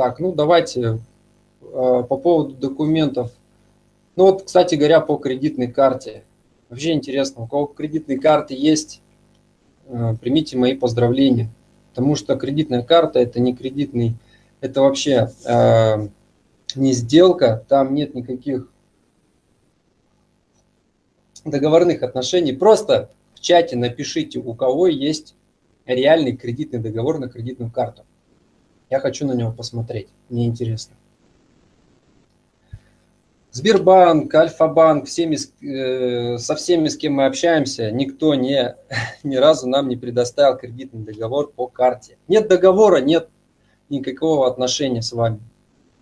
Так, ну давайте э, по поводу документов. Ну вот, кстати говоря, по кредитной карте. Вообще интересно, у кого кредитные карты есть, э, примите мои поздравления. Потому что кредитная карта это не кредитный, это вообще э, не сделка, там нет никаких договорных отношений. Просто в чате напишите, у кого есть реальный кредитный договор на кредитную карту. Я хочу на него посмотреть, мне интересно. Сбербанк, Альфа-банк, всеми, э, со всеми, с кем мы общаемся, никто не, ни разу нам не предоставил кредитный договор по карте. Нет договора, нет никакого отношения с вами.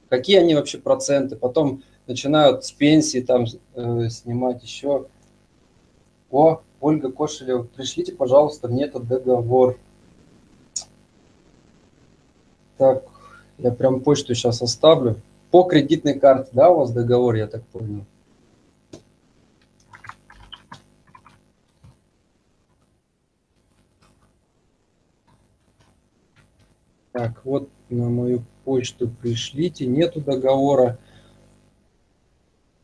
Какие они вообще проценты? Потом начинают с пенсии там э, снимать еще. О, Ольга Кошелева, пришлите, пожалуйста, мне этот договор. Так, я прям почту сейчас оставлю. По кредитной карте, да, у вас договор, я так понял? Так, вот на мою почту пришлите, нету договора.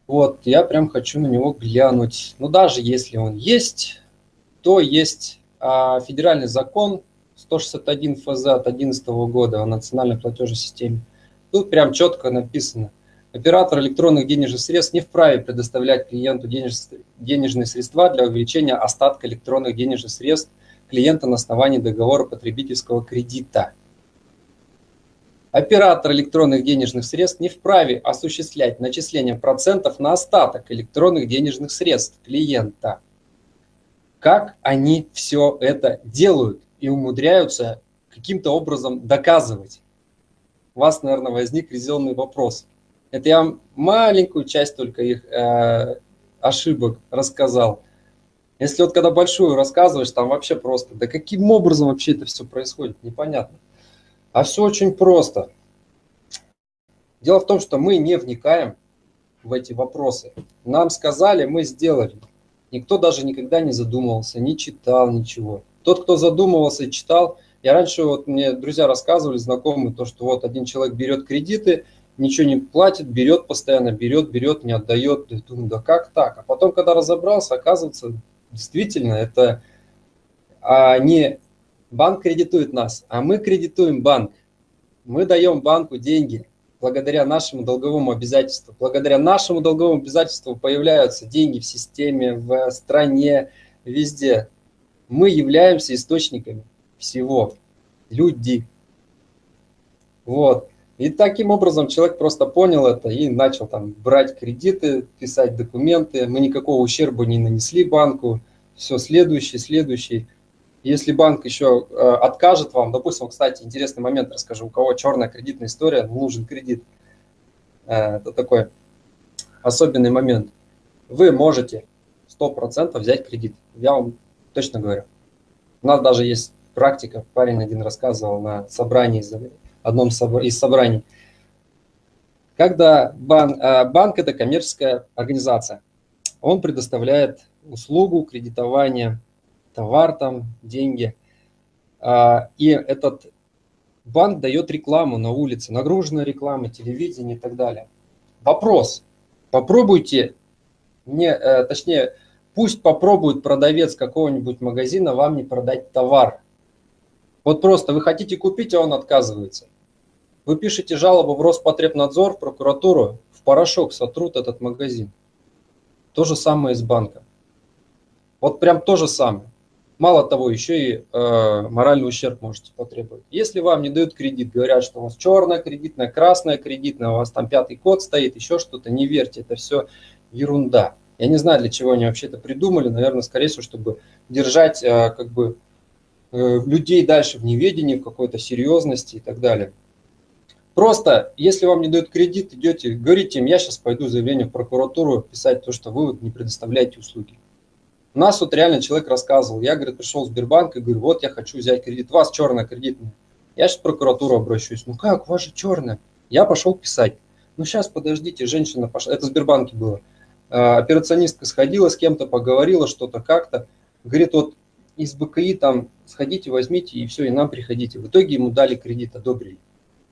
Вот, я прям хочу на него глянуть. Но даже если он есть, то есть а, федеральный закон 161 ФЗ от 2011 года о национальной платежной системе. Тут прям четко написано. Оператор электронных денежных средств не вправе предоставлять клиенту денежные средства для увеличения остатка электронных денежных средств клиента на основании договора потребительского кредита. Оператор электронных денежных средств не вправе осуществлять начисление процентов на остаток электронных денежных средств клиента. Как они все это делают и умудряются каким-то образом доказывать? у вас, наверное, возник резонный вопрос. Это я вам маленькую часть только их э, ошибок рассказал. Если вот когда большую рассказываешь, там вообще просто, да каким образом вообще это все происходит, непонятно. А все очень просто. Дело в том, что мы не вникаем в эти вопросы. Нам сказали, мы сделали. Никто даже никогда не задумывался, не читал ничего. Тот, кто задумывался и читал, я раньше, вот мне друзья рассказывали, знакомые, то, что вот один человек берет кредиты, ничего не платит, берет постоянно, берет, берет, не отдает. Я думаю, да как так? А потом, когда разобрался, оказывается, действительно, это а, не банк кредитует нас, а мы кредитуем банк. Мы даем банку деньги благодаря нашему долговому обязательству. Благодаря нашему долговому обязательству появляются деньги в системе, в стране, везде. Мы являемся источниками всего. Люди. Вот. И таким образом человек просто понял это и начал там брать кредиты, писать документы. Мы никакого ущерба не нанесли банку. Все, следующий, следующий. Если банк еще э, откажет вам, допустим, кстати, интересный момент расскажу, у кого черная кредитная история, нужен кредит. Э, это такой особенный момент. Вы можете 100% взять кредит. Я вам точно говорю. У нас даже есть практика. Парень один рассказывал на собрании, одном из собраний. Когда банк, банк – это коммерческая организация, он предоставляет услугу кредитования, товар там, деньги. А, и этот банк дает рекламу на улице, нагруженная реклама, телевидение и так далее. Вопрос. Попробуйте, не, э, точнее, пусть попробует продавец какого-нибудь магазина вам не продать товар. Вот просто вы хотите купить, а он отказывается. Вы пишете жалобу в Роспотребнадзор, в прокуратуру, в порошок сотрут этот магазин. То же самое из банка. Вот прям то же самое. Мало того, еще и э, моральный ущерб можете потребовать. Если вам не дают кредит, говорят, что у вас черная кредитная, красная кредитная, у вас там пятый код стоит, еще что-то, не верьте, это все ерунда. Я не знаю, для чего они вообще это придумали, наверное, скорее всего, чтобы держать э, как бы Э, людей дальше в неведении, в какой-то серьезности и так далее. Просто, если вам не дают кредит, идете, говорите им, я сейчас пойду заявление в прокуратуру писать то, что вы не предоставляете услуги. У нас вот реально человек рассказывал, я, говорит, пришел в Сбербанк и говорю, вот я хочу взять кредит, у вас черная кредитная. Я сейчас в прокуратуру обращусь. Ну как, у вас же черная. Я пошел писать. Ну сейчас, подождите, женщина пошла, это в Сбербанке было. А, операционистка сходила с кем-то, поговорила что-то как-то. Говорит, вот из БКИ там сходите, возьмите и все, и нам приходите. В итоге ему дали кредит, одобрили.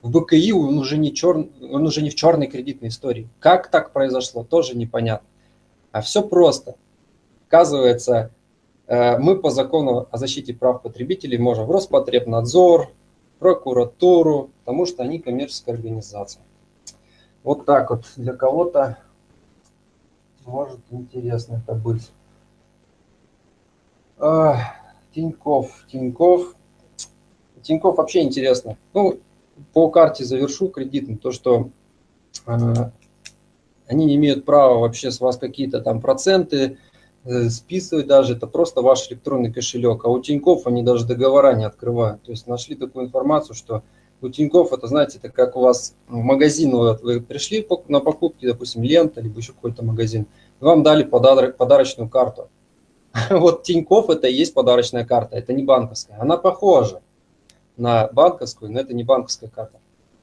В БКИ он уже не, чер... он уже не в черной кредитной истории. Как так произошло, тоже непонятно. А все просто. Оказывается, э, мы по закону о защите прав потребителей можем в Роспотребнадзор, прокуратуру, потому что они коммерческая организация. Вот так вот. Для кого-то может интересно это быть. А, Тиньков, Тиньков. Тиньков вообще интересно. Ну, по карте завершу кредитным, то, что э, они имеют права вообще с вас какие-то там проценты э, списывать даже, это просто ваш электронный кошелек. А у Тиньков они даже договора не открывают. То есть нашли такую информацию, что у Тиньков это, знаете, это как у вас в магазин, вот вы пришли на покупки, допустим, лента, либо еще какой-то магазин, вам дали подарок, подарочную карту. Вот Тиньков это и есть подарочная карта, это не банковская. Она похожа на банковскую, но это не банковская карта.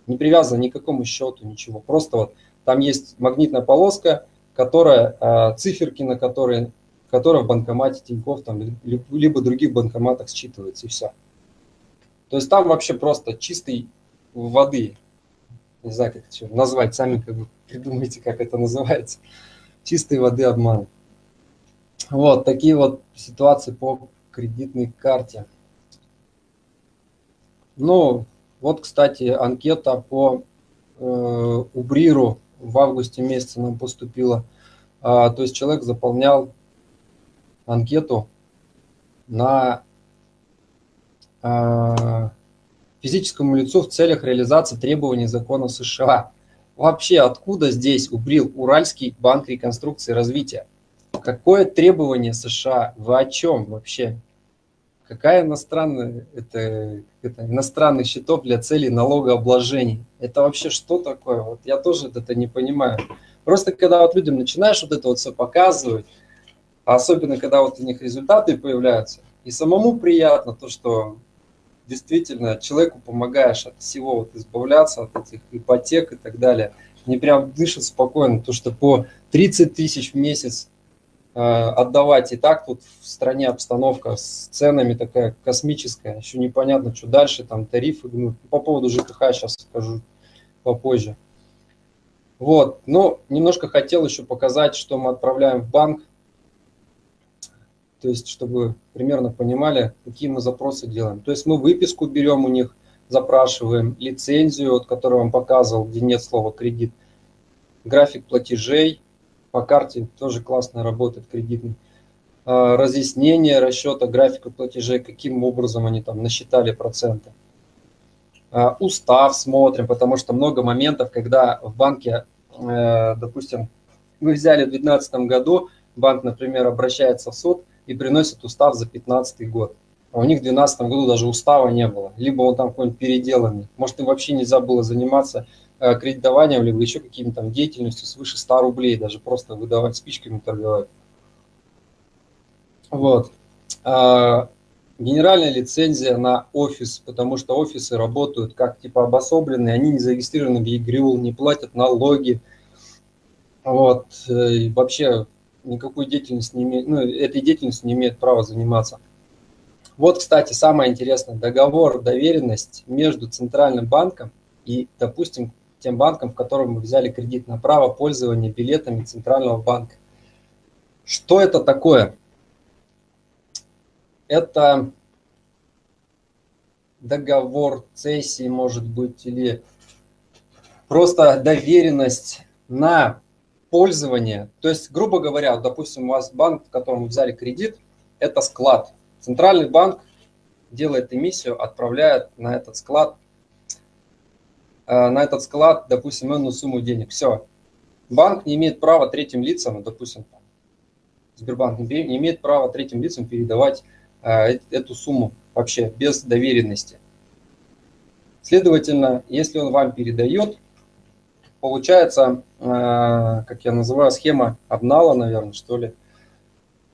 Не привязана ни к какому счету, ничего. Просто вот там есть магнитная полоска, которая, а, циферки на которые, которая в банкомате Тиньков, там, либо других банкоматах считывается, и все. То есть там вообще просто чистой воды, не знаю, как это назвать, сами как бы придумайте, как это называется, чистой воды обман. Вот такие вот ситуации по кредитной карте. Ну, вот, кстати, анкета по э, Убриру в августе месяце нам поступила. А, то есть человек заполнял анкету на физическому лицу в целях реализации требований закона США. Вообще, откуда здесь убрил Уральский банк реконструкции и развития? Какое требование США? Вы о чем вообще? Какая иностранная, это, это иностранных счетов для целей налогообложения? Это вообще что такое? Вот я тоже это не понимаю. Просто когда вот людям начинаешь вот это вот все показывать, особенно когда вот у них результаты появляются, и самому приятно то, что действительно человеку помогаешь от всего вот избавляться, от этих ипотек и так далее. Не прям дышит спокойно, то что по 30 тысяч в месяц э, отдавать и так тут в стране обстановка с ценами такая космическая, еще непонятно, что дальше, там тарифы, ну, по поводу ЖКХ сейчас скажу попозже. Вот, но немножко хотел еще показать, что мы отправляем в банк, то есть чтобы примерно понимали, какие мы запросы делаем. То есть мы выписку берем у них, запрашиваем, лицензию, вот, которую вам показывал, где нет слова кредит, график платежей, по карте тоже классно работает кредитный, а, разъяснение расчета графика платежей, каким образом они там насчитали проценты. А, устав смотрим, потому что много моментов, когда в банке, э, допустим, вы взяли в 2012 году, банк, например, обращается в суд, и приносит устав за 2015 год. А у них в 2012 году даже устава не было. Либо он там какой-нибудь переделанный. Может, им вообще нельзя было заниматься э, кредитованием, либо еще какими-то там деятельностью свыше 100 рублей, даже просто выдавать спичками торговать. Вот. А, генеральная лицензия на офис, потому что офисы работают как типа обособленные, они не зарегистрированы в ЕГРЮЛ, не платят налоги. Вот. Э, и вообще никакой деятельности не имеет, ну, этой деятельностью не имеет права заниматься. Вот, кстати, самое интересное, договор, доверенность между Центральным банком и, допустим, тем банком, в котором мы взяли кредит на право пользования билетами Центрального банка. Что это такое? Это договор цессии, может быть, или просто доверенность на пользование. То есть, грубо говоря, допустим, у вас банк, в котором вы взяли кредит, это склад. Центральный банк делает эмиссию, отправляет на этот склад, э, на этот склад, допустим, энную сумму денег. Все. Банк не имеет права третьим лицам, допустим, Сбербанк не имеет права третьим лицам передавать э, эту сумму вообще без доверенности. Следовательно, если он вам передает, получается, э, как я называю, схема обнала, наверное, что ли.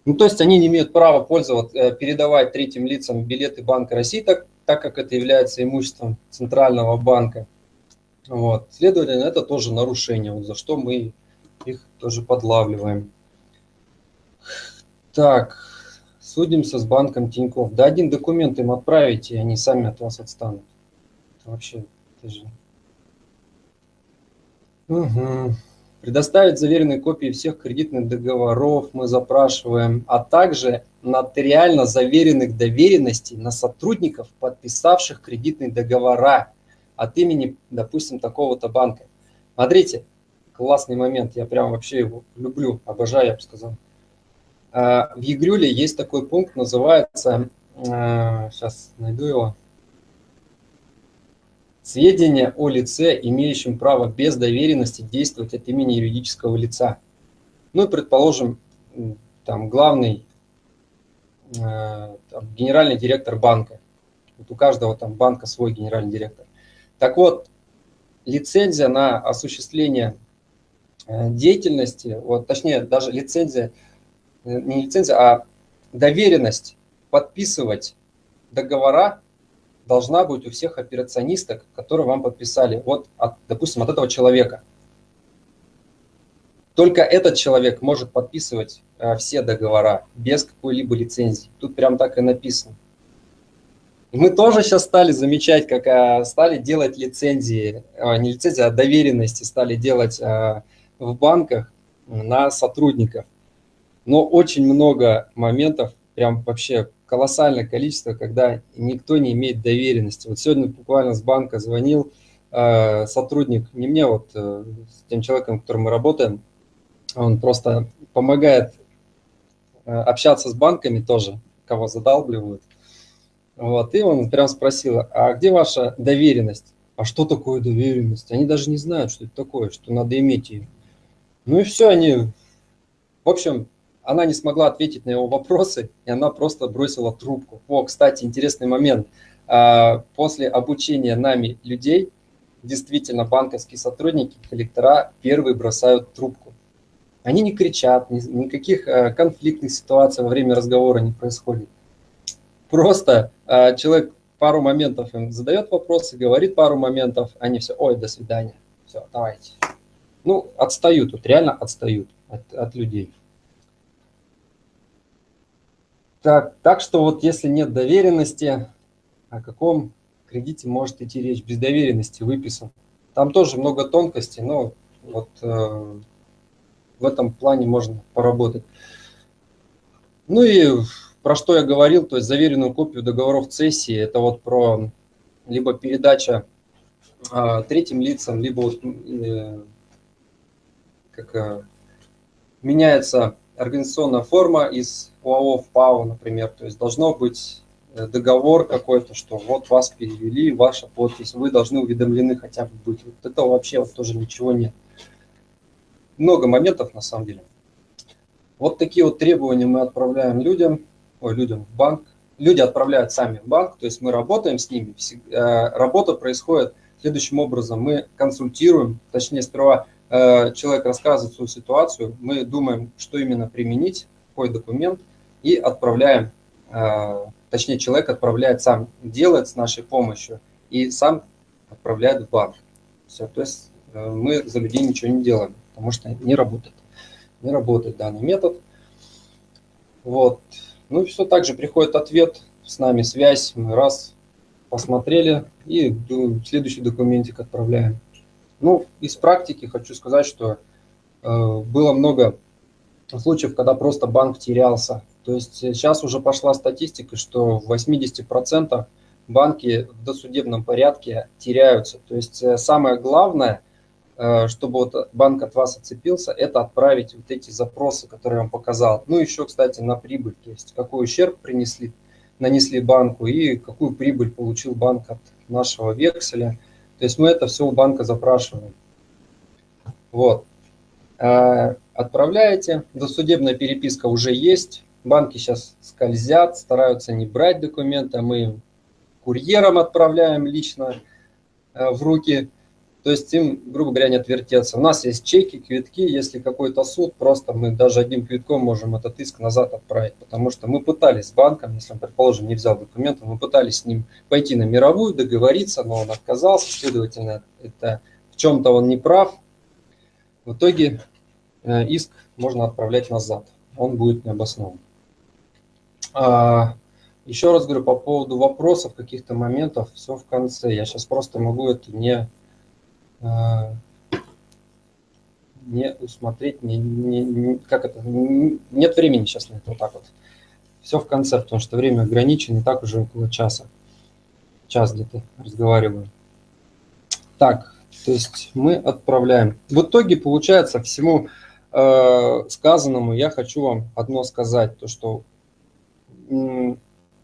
Ну, то есть они не имеют права пользоваться, э, передавать третьим лицам билеты Банка России, так, так как это является имуществом Центрального банка. Вот. Следовательно, это тоже нарушение, вот, за что мы их тоже подлавливаем. Так, судимся с банком Тиньков. Да один документ им отправите, и они сами от вас отстанут. Это вообще, это же Угу. Предоставить заверенные копии всех кредитных договоров мы запрашиваем, а также нотариально заверенных доверенностей на сотрудников, подписавших кредитные договора от имени, допустим, такого-то банка. Смотрите, классный момент, я прям вообще его люблю, обожаю, я бы сказал. А, в Егрюле есть такой пункт, называется, сейчас а, найду его, сведения о лице, имеющем право без доверенности действовать от имени юридического лица. Ну и, предположим, там главный, а, там, генеральный директор банка. Вот у каждого там банка свой генеральный директор. Так вот, лицензия на осуществление э, деятельности, вот, точнее, даже лицензия, э, не лицензия, а доверенность подписывать договора должна быть у всех операционисток, которые вам подписали, вот, от, допустим, от этого человека. Только этот человек может подписывать э, все договора без какой-либо лицензии. Тут прям так и написано. Мы тоже сейчас стали замечать, как а, стали делать лицензии, а, не лицензии, а доверенности стали делать а, в банках на сотрудников. Но очень много моментов, прям вообще колоссальное количество, когда никто не имеет доверенности. Вот сегодня буквально с банка звонил сотрудник, не мне, вот э, с тем человеком, с которым мы работаем, он просто помогает э, общаться с банками тоже, кого задалбливают. Вот, и он прям спросил, а где ваша доверенность? А что такое доверенность? Они даже не знают, что это такое, что надо иметь ее. Ну и все, они... В общем, она не смогла ответить на его вопросы, и она просто бросила трубку. О, кстати, интересный момент. А, после обучения нами людей, действительно, банковские сотрудники, коллектора первые бросают трубку. Они не кричат, никаких э, конфликтных ситуаций во время разговора не происходит. Просто э, человек пару моментов им задает вопросы, говорит пару моментов, они все, ой, до свидания, все, давайте. Ну, отстают, тут реально отстают от, от людей. Так, так что вот если нет доверенности, о каком кредите может идти речь? Без доверенности выписан. Там тоже много тонкостей, но вот э, в этом плане можно поработать. Ну и про что я говорил, то есть заверенную копию договоров цессии, это вот про либо передача а, третьим лицам, либо вот, э, как, э, меняется организационная форма из ОАО в ПАО, например, то есть должно быть э, договор какой-то, что вот вас перевели, ваша подпись, вы должны уведомлены хотя бы быть. Вот этого вообще вот тоже ничего нет. Много моментов на самом деле. Вот такие вот требования мы отправляем людям ой, людям в банк. Люди отправляют сами в банк, то есть мы работаем с ними. Э, работа происходит следующим образом. Мы консультируем, точнее сперва э, человек рассказывает свою ситуацию, мы думаем, что именно применить, какой документ, и отправляем, э, точнее человек отправляет сам, делает с нашей помощью, и сам отправляет в банк. Все, то есть мы за людей ничего не делаем, потому что не работает. Не работает данный метод. Вот. Ну и все так же приходит ответ, с нами связь, мы раз посмотрели и следующий документик отправляем. Ну, из практики хочу сказать, что э, было много случаев, когда просто банк терялся. То есть сейчас уже пошла статистика, что в 80% банки в досудебном порядке теряются. То есть э, самое главное – Э, чтобы вот банк от вас отцепился, это отправить вот эти запросы, которые я вам показал. Ну, еще, кстати, на прибыль, то есть какой ущерб принесли, нанесли банку и какую прибыль получил банк от нашего векселя. То есть мы это все у банка запрашиваем. Вот. Э, отправляете, досудебная переписка уже есть, банки сейчас скользят, стараются не брать документы, а мы курьером отправляем лично э, в руки то есть им, грубо говоря, не отвертеться. У нас есть чеки, квитки, если какой-то суд, просто мы даже одним квитком можем этот иск назад отправить, потому что мы пытались с банком, если он, предположим, не взял документы, мы пытались с ним пойти на мировую, договориться, но он отказался, следовательно, это в чем-то он не прав. В итоге э, иск можно отправлять назад, он будет необоснован. А, еще раз говорю, по поводу вопросов, каких-то моментов, все в конце. Я сейчас просто могу это не не усмотреть, не, не, как это, не, нет времени сейчас на это, вот так вот. Все в конце, потому что время ограничено, и так уже около часа, час где-то разговариваю. Так, то есть мы отправляем. В итоге получается всему э, сказанному я хочу вам одно сказать, то что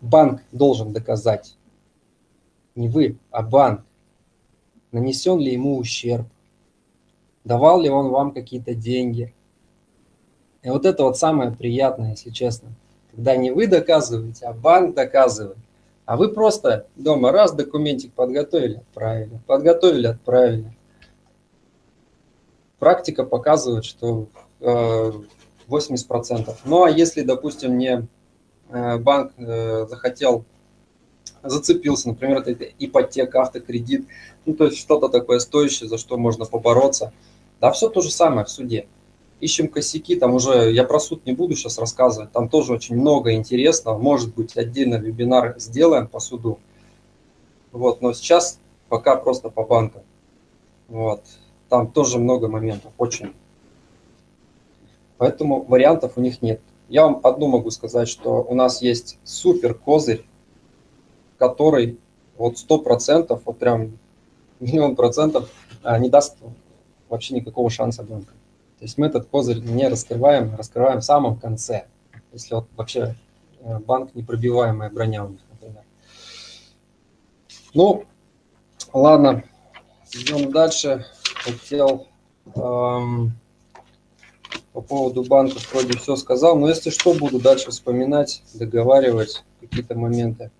банк должен доказать, не вы, а банк, нанесен ли ему ущерб, давал ли он вам какие-то деньги. И вот это вот самое приятное, если честно, когда не вы доказываете, а банк доказывает. А вы просто дома раз документик подготовили, отправили, подготовили, отправили. Практика показывает, что 80%. Э, ну а если, допустим, не банк э, захотел зацепился, например, это ипотека, автокредит, ну, то есть что-то такое стоящее, за что можно побороться. Да, все то же самое в суде. Ищем косяки, там уже, я про суд не буду сейчас рассказывать, там тоже очень много интересного, может быть, отдельно вебинар сделаем по суду. Вот, но сейчас пока просто по банкам. Вот, там тоже много моментов, очень. Поэтому вариантов у них нет. Я вам одну могу сказать, что у нас есть супер козырь который вот сто процентов, вот прям миллион процентов а, не даст вообще никакого шанса банка. То есть мы этот козырь не раскрываем, раскрываем в самом конце, если вот вообще э, банк непробиваемая броня у них, например. Ну, ладно, идем дальше. Хотел эм, по поводу банков вроде все сказал, но если что, буду дальше вспоминать, договаривать какие-то моменты.